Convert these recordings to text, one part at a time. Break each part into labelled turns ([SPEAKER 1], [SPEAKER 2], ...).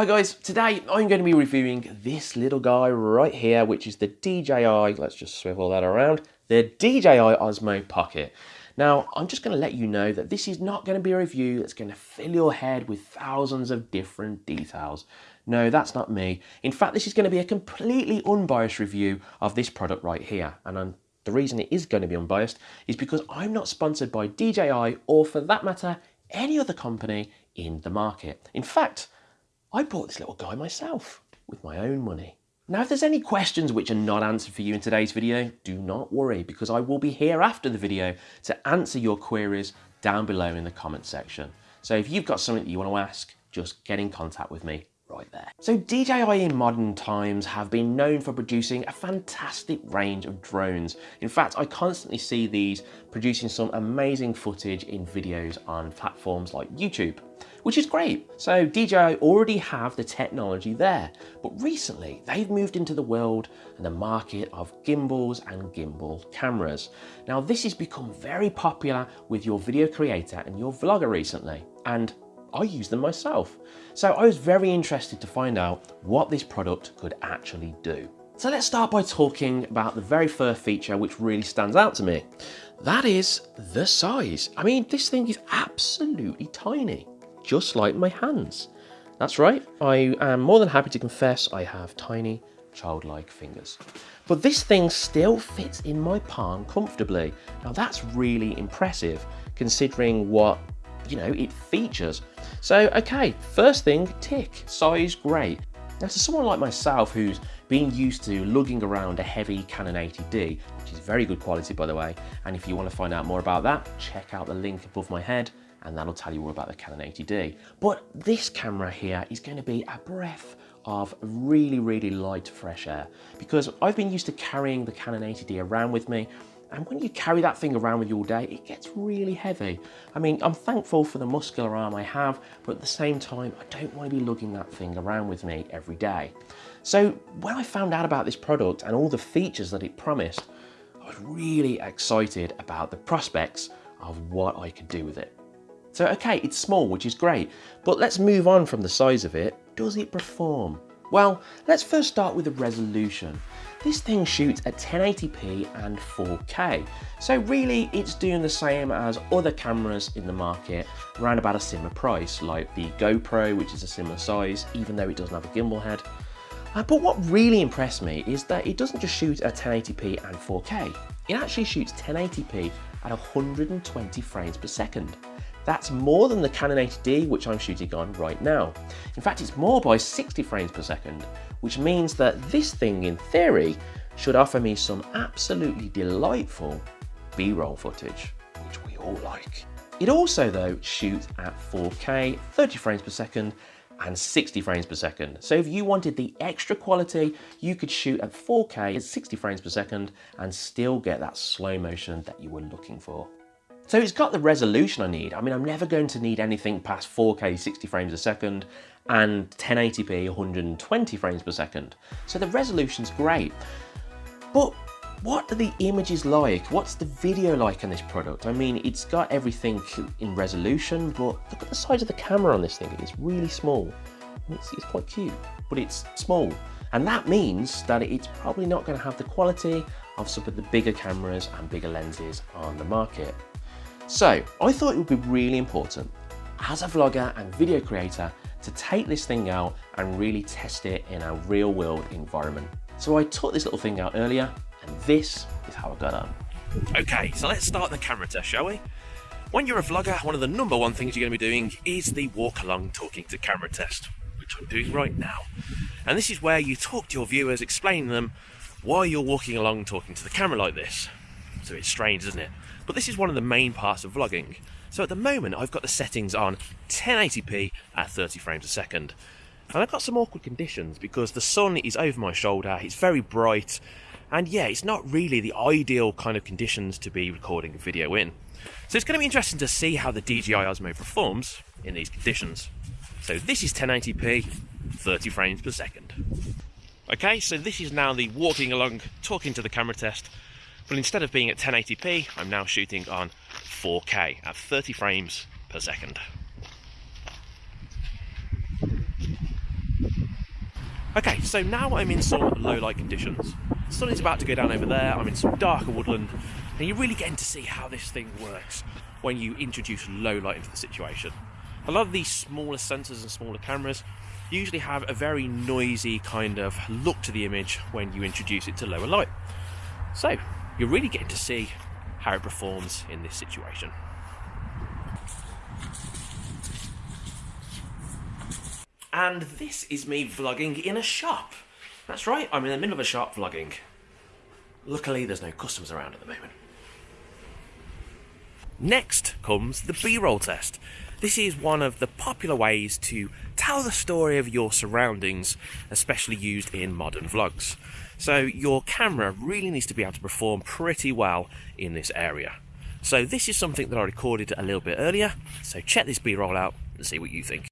[SPEAKER 1] Hi guys, today I'm going to be reviewing this little guy right here, which is the DJI, let's just swivel that around, the DJI Osmo Pocket. Now, I'm just going to let you know that this is not going to be a review that's going to fill your head with thousands of different details. No, that's not me. In fact, this is going to be a completely unbiased review of this product right here. And I'm, the reason it is going to be unbiased is because I'm not sponsored by DJI or for that matter, any other company in the market. In fact, I bought this little guy myself with my own money. Now, if there's any questions which are not answered for you in today's video, do not worry because I will be here after the video to answer your queries down below in the comment section. So if you've got something that you want to ask, just get in contact with me right there. So DJI in modern times have been known for producing a fantastic range of drones. In fact, I constantly see these producing some amazing footage in videos on platforms like YouTube which is great. So DJI already have the technology there, but recently they've moved into the world and the market of gimbals and gimbal cameras. Now this has become very popular with your video creator and your vlogger recently, and I use them myself. So I was very interested to find out what this product could actually do. So let's start by talking about the very first feature which really stands out to me. That is the size. I mean, this thing is absolutely tiny just like my hands. That's right, I am more than happy to confess I have tiny, childlike fingers. But this thing still fits in my palm comfortably. Now that's really impressive, considering what, you know, it features. So, okay, first thing, tick, size great. Now to someone like myself who's been used to lugging around a heavy Canon 80D, which is very good quality by the way, and if you want to find out more about that, check out the link above my head and that'll tell you all about the Canon 80D. But this camera here is going to be a breath of really, really light fresh air because I've been used to carrying the Canon 80D around with me and when you carry that thing around with you all day, it gets really heavy. I mean, I'm thankful for the muscular arm I have, but at the same time, I don't want to be lugging that thing around with me every day. So when I found out about this product and all the features that it promised, I was really excited about the prospects of what I could do with it. So okay, it's small, which is great, but let's move on from the size of it. Does it perform? Well, let's first start with the resolution. This thing shoots at 1080p and 4K, so really it's doing the same as other cameras in the market around about a similar price, like the GoPro, which is a similar size, even though it doesn't have a gimbal head. Uh, but what really impressed me is that it doesn't just shoot at 1080p and 4K, it actually shoots 1080p at 120 frames per second. That's more than the Canon 80D which I'm shooting on right now. In fact, it's more by 60 frames per second, which means that this thing, in theory, should offer me some absolutely delightful B-roll footage, which we all like. It also, though, shoots at 4K, 30 frames per second, and 60 frames per second. So if you wanted the extra quality, you could shoot at 4K at 60 frames per second and still get that slow motion that you were looking for. So it's got the resolution I need. I mean, I'm never going to need anything past 4K 60 frames a second and 1080p 120 frames per second. So the resolution's great. But what are the images like? What's the video like on this product? I mean, it's got everything in resolution, but look at the size of the camera on this thing. It's really small. It's, it's quite cute, but it's small. And that means that it's probably not going to have the quality of some of the bigger cameras and bigger lenses on the market. So I thought it would be really important as a vlogger and video creator to take this thing out and really test it in a real world environment. So I took this little thing out earlier and this is how I got on.
[SPEAKER 2] Okay, so let's start the camera test, shall we? When you're a vlogger, one of the number one things you're going to be doing is the walk along talking to camera test, which I'm doing right now. And this is where you talk to your viewers, explaining them why you're walking along talking to the camera like this. So it's strange, isn't it? But this is one of the main parts of vlogging. So at the moment, I've got the settings on 1080p at 30 frames a second. And I've got some awkward conditions because the sun is over my shoulder, it's very bright, and yeah, it's not really the ideal kind of conditions to be recording a video in. So it's going to be interesting to see how the DJI Osmo performs in these conditions. So this is 1080p, 30 frames per second. Okay, so this is now the walking along, talking to the camera test but instead of being at 1080p, I'm now shooting on 4K at 30 frames per second. Okay, so now I'm in some low light conditions. The sun is about to go down over there, I'm in some darker woodland, and you're really getting to see how this thing works when you introduce low light into the situation. A lot of these smaller sensors and smaller cameras usually have a very noisy kind of look to the image when you introduce it to lower light. So, you're really getting to see how it performs in this situation. And this is me vlogging in a shop. That's right, I'm in the middle of a shop vlogging. Luckily, there's no customers around at the moment. Next comes the B-roll test. This is one of the popular ways to tell the story of your surroundings, especially used in modern vlogs. So your camera really needs to be able to perform pretty well in this area. So this is something that I recorded a little bit earlier, so check this B-roll out and see what you think.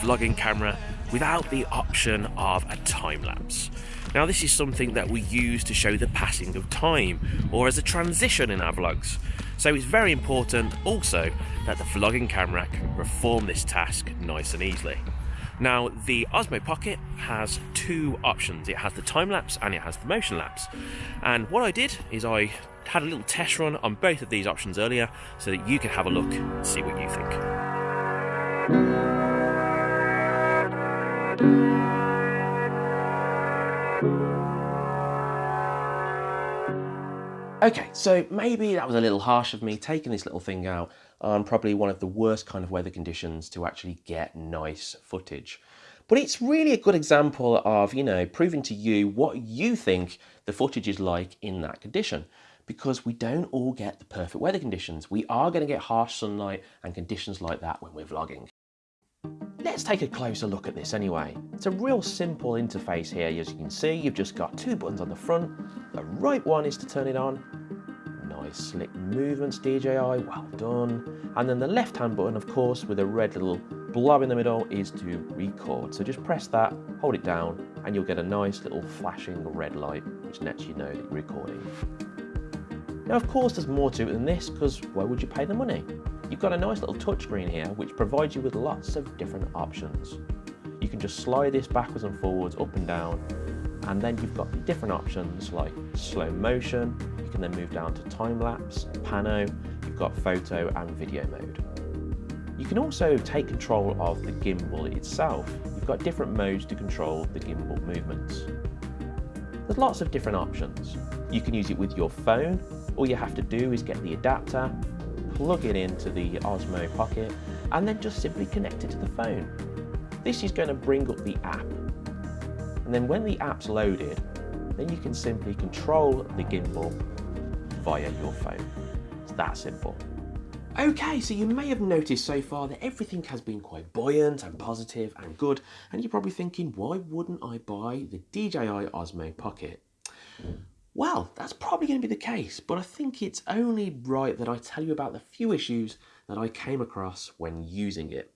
[SPEAKER 2] Vlogging camera without the option of a time lapse? Now, this is something that we use to show the passing of time or as a transition in our vlogs. So, it's very important also that the vlogging camera can perform this task nice and easily. Now, the Osmo Pocket has two options it has the time lapse and it has the motion lapse. And what I did is I had a little test run on both of these options earlier so that you can have a look and see what you think.
[SPEAKER 1] Okay, so maybe that was a little harsh of me taking this little thing out on probably one of the worst kind of weather conditions to actually get nice footage. But it's really a good example of, you know, proving to you what you think the footage is like in that condition. Because we don't all get the perfect weather conditions. We are going to get harsh sunlight and conditions like that when we're vlogging. Let's take a closer look at this anyway. It's a real simple interface here. As you can see, you've just got two buttons on the front. The right one is to turn it on. Nice slick movements, DJI, well done. And then the left hand button, of course, with a red little blob in the middle is to record. So just press that, hold it down, and you'll get a nice little flashing red light, which lets you know that you're recording. Now, of course, there's more to it than this, because why would you pay the money? You've got a nice little touchscreen here, which provides you with lots of different options. You can just slide this backwards and forwards, up and down, and then you've got different options like slow motion, you can then move down to time lapse, pano, you've got photo and video mode. You can also take control of the gimbal itself. You've got different modes to control the gimbal movements. There's lots of different options. You can use it with your phone. All you have to do is get the adapter, plug it into the Osmo Pocket, and then just simply connect it to the phone. This is going to bring up the app. And then when the app's loaded, then you can simply control the gimbal via your phone. It's that simple. Okay, so you may have noticed so far that everything has been quite buoyant and positive and good, and you're probably thinking, why wouldn't I buy the DJI Osmo Pocket? Well, that's probably going to be the case, but I think it's only right that I tell you about the few issues that I came across when using it.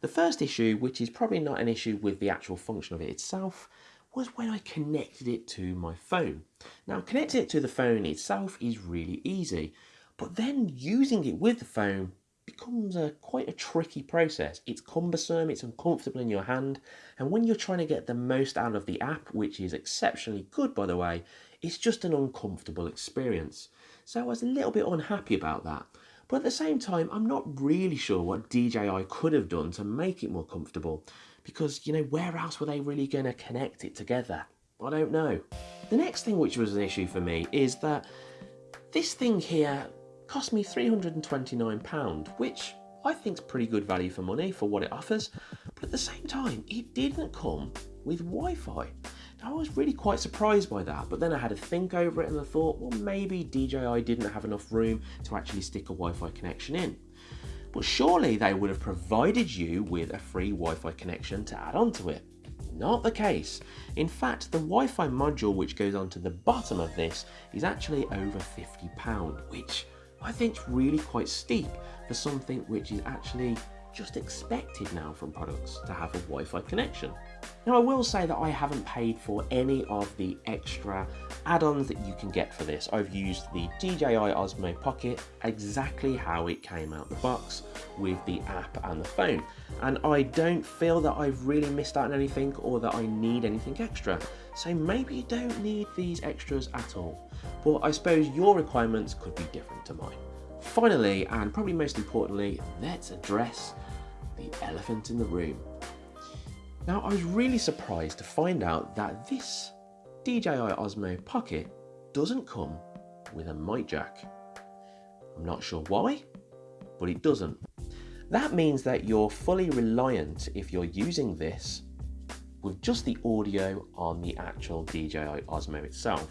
[SPEAKER 1] The first issue, which is probably not an issue with the actual function of it itself, was when I connected it to my phone. Now, connecting it to the phone itself is really easy, but then using it with the phone becomes a quite a tricky process. It's cumbersome, it's uncomfortable in your hand, and when you're trying to get the most out of the app, which is exceptionally good by the way, it's just an uncomfortable experience. So I was a little bit unhappy about that. But at the same time, I'm not really sure what DJI could have done to make it more comfortable because, you know, where else were they really going to connect it together? I don't know. The next thing which was an issue for me is that this thing here cost me £329, which I think is pretty good value for money for what it offers. But at the same time, it didn't come with Wi-Fi. I was really quite surprised by that, but then I had to think over it and I thought, well, maybe DJI didn't have enough room to actually stick a Wi-Fi connection in. But surely they would have provided you with a free Wi-Fi connection to add onto it. Not the case. In fact, the Wi-Fi module which goes onto the bottom of this is actually over £50, which I think is really quite steep for something which is actually just expected now from products to have a Wi-Fi connection. Now I will say that I haven't paid for any of the extra add-ons that you can get for this. I've used the DJI Osmo Pocket exactly how it came out the box with the app and the phone and I don't feel that I've really missed out on anything or that I need anything extra. So maybe you don't need these extras at all. But I suppose your requirements could be different to mine. Finally, and probably most importantly, let's address the elephant in the room. Now, I was really surprised to find out that this DJI Osmo Pocket doesn't come with a mic jack. I'm not sure why, but it doesn't. That means that you're fully reliant if you're using this with just the audio on the actual DJI Osmo itself.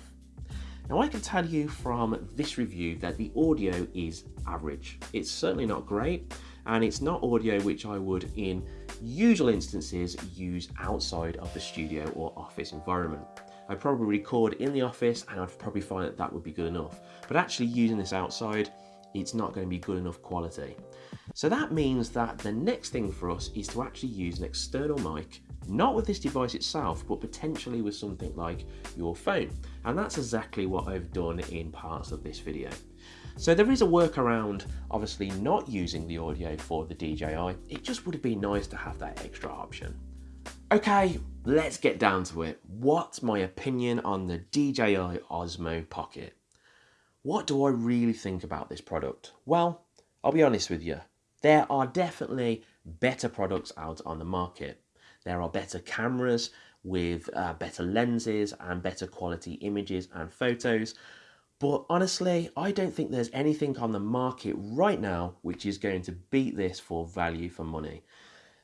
[SPEAKER 1] Now I can tell you from this review that the audio is average. It's certainly not great and it's not audio which I would in usual instances use outside of the studio or office environment. I'd probably record in the office and I'd probably find that that would be good enough. But actually using this outside, it's not going to be good enough quality. So that means that the next thing for us is to actually use an external mic, not with this device itself, but potentially with something like your phone. And that's exactly what I've done in parts of this video. So there is a workaround, obviously not using the audio for the DJI. It just would have been nice to have that extra option. Okay, let's get down to it. What's my opinion on the DJI Osmo Pocket? What do I really think about this product? Well, I'll be honest with you. There are definitely better products out on the market. There are better cameras with uh, better lenses and better quality images and photos. But honestly, I don't think there's anything on the market right now which is going to beat this for value for money.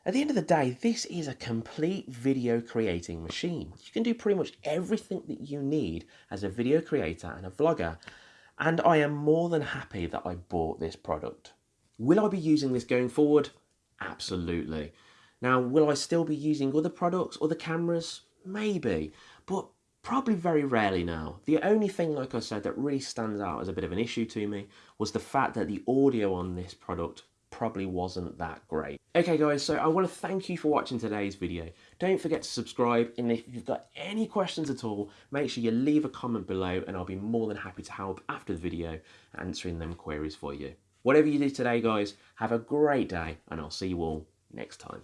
[SPEAKER 1] At the end of the day, this is a complete video creating machine. You can do pretty much everything that you need as a video creator and a vlogger. And I am more than happy that I bought this product. Will I be using this going forward? Absolutely. Now, will I still be using other products, other cameras? Maybe, but probably very rarely now. The only thing, like I said, that really stands out as a bit of an issue to me was the fact that the audio on this product probably wasn't that great. Okay guys, so I want to thank you for watching today's video. Don't forget to subscribe and if you've got any questions at all, make sure you leave a comment below and I'll be more than happy to help after the video answering them queries for you. Whatever you do today guys, have a great day and I'll see you all next time.